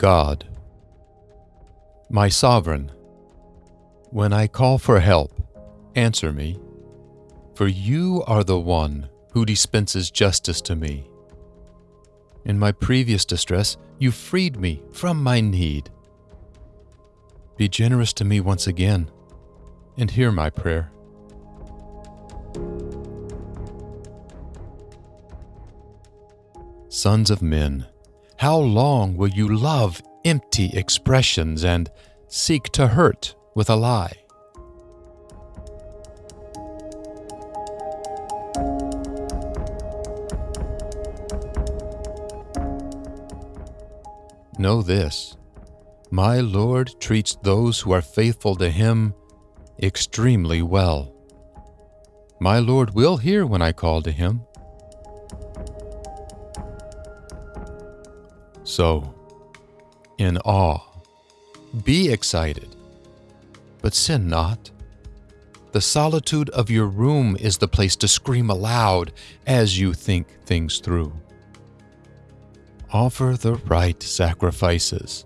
God. My sovereign, when I call for help, answer me, for you are the one who dispenses justice to me. In my previous distress, you freed me from my need. Be generous to me once again and hear my prayer. Sons of men, how long will you love empty expressions and seek to hurt with a lie? Know this my Lord treats those who are faithful to Him extremely well. My Lord will hear when I call to Him. So, in awe, be excited, but sin not. The solitude of your room is the place to scream aloud as you think things through. Offer the right sacrifices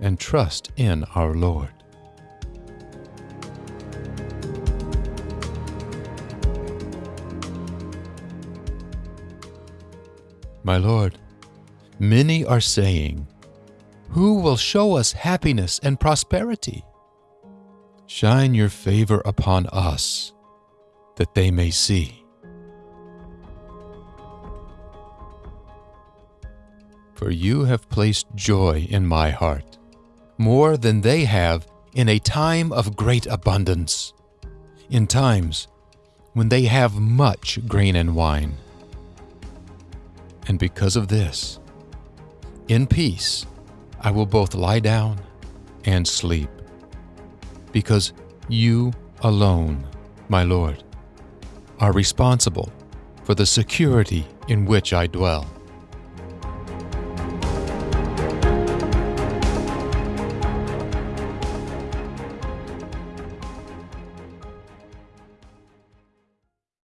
and trust in our Lord. My Lord, many are saying, Who will show us happiness and prosperity? Shine your favor upon us, that they may see. For you have placed joy in my heart more than they have in a time of great abundance, in times when they have much grain and wine. And because of this, in peace I will both lie down and sleep, because you alone, my Lord, are responsible for the security in which I dwell.